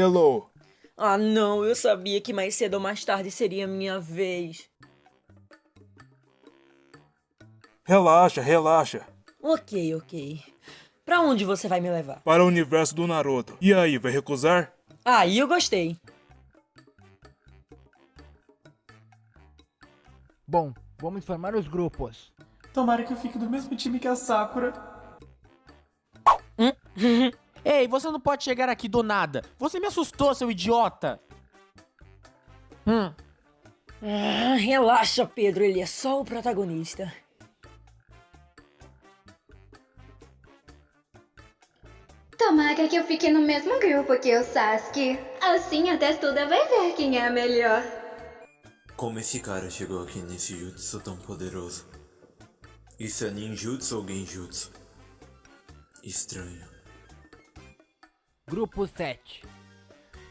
Hello. Ah, não, eu sabia que mais cedo ou mais tarde seria minha vez. Relaxa, relaxa. Ok, ok. Pra onde você vai me levar? Para o universo do Naruto. E aí, vai recusar? Aí eu gostei. Bom, vamos formar os grupos. Tomara que eu fique do mesmo time que a Sakura. Ei, você não pode chegar aqui do nada. Você me assustou, seu idiota. Hum, Ah, relaxa, Pedro, ele é só o protagonista. Tomara que eu fique no mesmo grupo que o Sasuke. Assim a testuda vai ver quem é a melhor. Como esse cara chegou aqui nesse jutsu tão poderoso? Isso é ninjutsu ou genjutsu? Estranho. Grupo 7.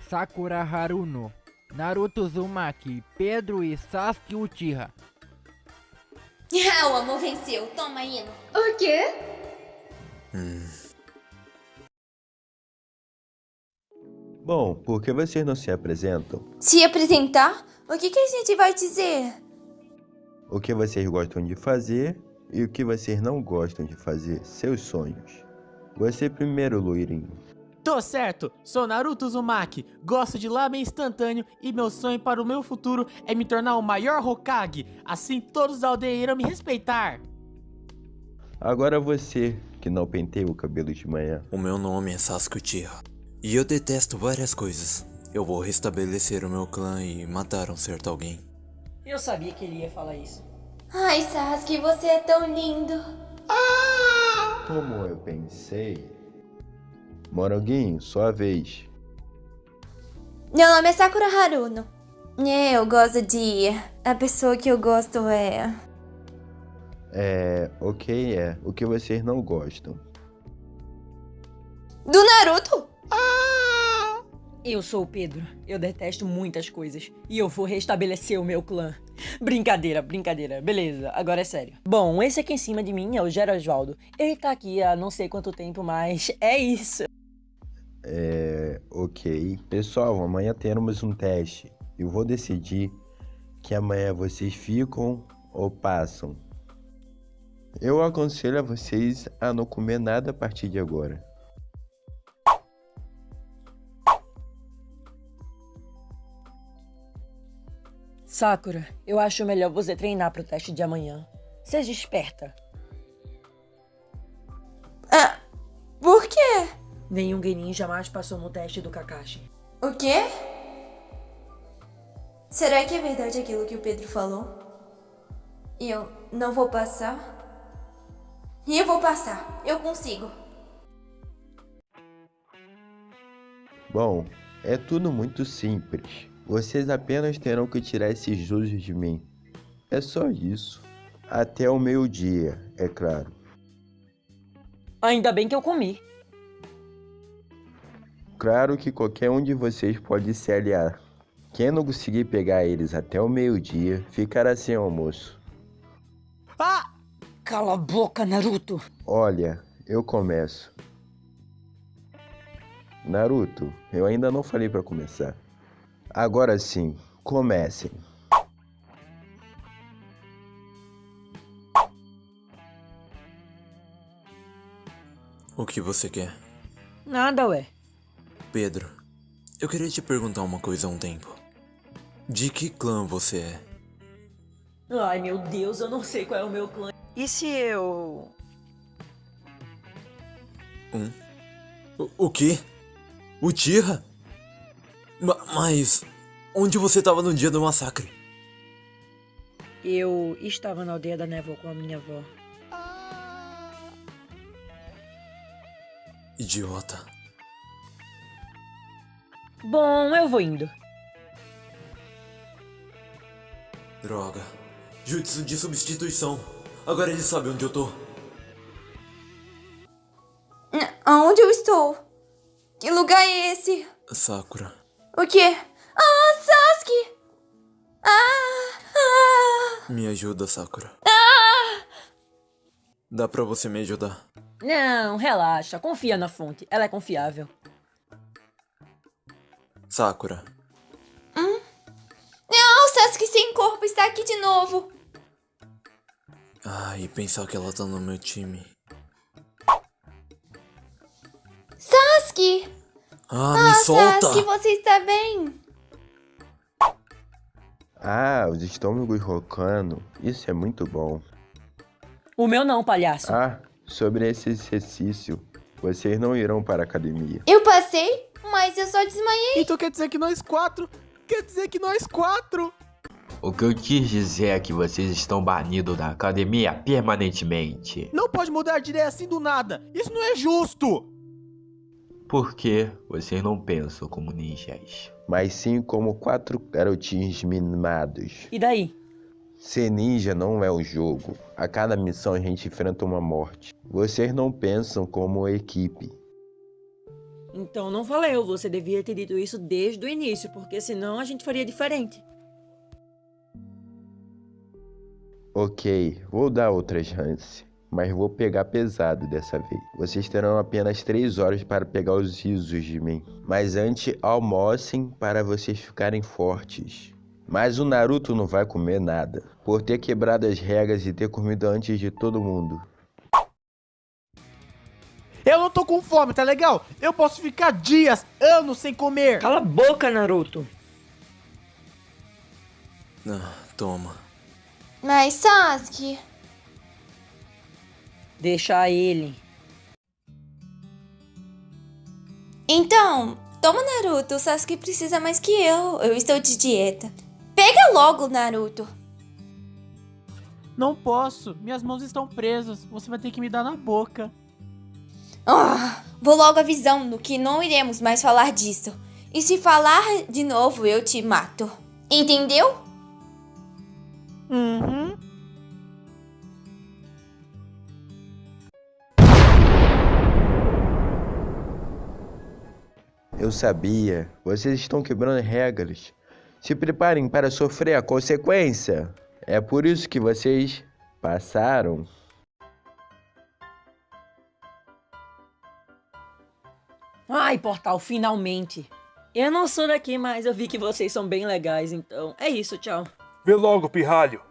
Sakura Haruno, Naruto Uzumaki, Pedro e Sasuke Uchiha. Ah, o amor venceu. Toma, Ino. O quê? Bom, por que vocês não se apresentam? Se apresentar? O que, que a gente vai dizer? O que vocês gostam de fazer e o que vocês não gostam de fazer? Seus sonhos. Você primeiro, loirinho. Tô certo. Sou Naruto Uzumaki. Gosto de lamen instantâneo e meu sonho para o meu futuro é me tornar o maior Hokage. Assim todos da aldeia irão me respeitar. Agora você, que não penteia o cabelo de manhã. O meu nome é Sasuke Uchiha. E eu detesto várias coisas. Eu vou restabelecer o meu clã e matar um certo alguém. Eu sabia que ele ia falar isso. Ai, Sasuke, você é tão lindo. Como eu pensei. Moranguinho, sua vez. Meu nome é Sakura Haruno. É, Eu gosto de... A pessoa que eu gosto é... É. Ok, é. O que vocês não gostam? Do Naruto? Eu sou o Pedro. Eu detesto muitas coisas. E eu vou restabelecer o meu clã. Brincadeira, brincadeira. Beleza, agora é sério. Bom, esse aqui em cima de mim é o Gerosvaldo. Ele tá aqui há não sei quanto tempo, mas é isso. É. Ok. Pessoal, amanhã teremos um teste. Eu vou decidir que amanhã vocês ficam ou passam. Eu aconselho a vocês a não comer nada a partir de agora. Sakura, eu acho melhor você treinar pro teste de amanhã. Seja esperta. Ah, por quê? Nenhum Genin jamais passou no teste do Kakashi. O quê? Será que é verdade aquilo que o Pedro falou? E eu não vou passar? E eu vou passar. Eu consigo. Bom, é tudo muito simples. Vocês apenas terão que tirar esses usos de mim. É só isso. Até o meio-dia, é claro. Ainda bem que eu comi. Claro que qualquer um de vocês pode se aliar. Quem não conseguir pegar eles até o meio-dia ficará sem almoço. Ah! Cala a boca, Naruto. Olha, eu começo. Naruto, eu ainda não falei pra começar. Agora sim, comecem. O que você quer? Nada, ué. Pedro, eu queria te perguntar uma coisa há um tempo. De que clã você é? Ai, meu Deus, eu não sei qual é o meu clã. E se eu... Um? O, o quê? O Tira? mas... Onde você estava no dia do massacre? Eu estava na aldeia da névoa com a minha avó. Idiota. Bom, eu vou indo. Droga. Jutsu de substituição. Agora ele sabe onde eu tô. Aonde eu estou? Que lugar é esse? Sakura. O quê? Ah, Sasuke! Ah! Ah! Me ajuda, Sakura. Dá pra você me ajudar? Não, relaxa. Confia na fonte. Ela é confiável. Sakura, Não, o Sasuke sem corpo está aqui de novo. ah, e pensar que ela tá no meu time. Sasuke! Ah, me solta! Sasuke, você está bem? Ah, os estômagos rocando. Isso é muito bom. O meu não, palhaço. Ah, sobre esse exercício. Vocês não irão para a academia. Eu passei, mas eu só desmaiei. Então quer dizer que nós quatro... Quer dizer que nós quatro... O que eu quis dizer é que vocês estão banidos da academia permanentemente. Não pode mudar de ideia assim do nada. Isso não é justo. Porque vocês não pensam como ninjas. Mas sim como quatro garotinhos mimados. E daí? Ser ninja não é um jogo. A cada missão a gente enfrenta uma morte. Vocês não pensam como equipe. Então não valeu, você devia ter dito isso desde o início, porque senão a gente faria diferente. Ok, vou dar outra chance. Mas vou pegar pesado dessa vez. Vocês terão apenas 3 horas para pegar os risos de mim. Mas antes, almocem para vocês ficarem fortes. Mas o Naruto não vai comer nada, por ter quebrado as regras e ter comido antes de todo mundo. Eu não tô com fome, tá legal? Eu posso ficar dias, anos sem comer. Cala a boca, Naruto. Ah, toma. Mas Sasuke... Deixa ele. Então, toma Naruto, o Sasuke precisa mais que eu. Eu estou de dieta. Pega logo, Naruto. Não posso, minhas mãos estão presas. Você vai ter que me dar na boca. Ah, vou logo avisando que não iremos mais falar disso. E se falar de novo, eu te mato. Entendeu? Uhum. Eu sabia, vocês estão quebrando regras. Se preparem para sofrer a consequência. É por isso que vocês passaram. Ai, Portal, finalmente. Eu não sou daqui, mas eu vi que vocês são bem legais, então é isso, tchau. Vê logo, pirralho.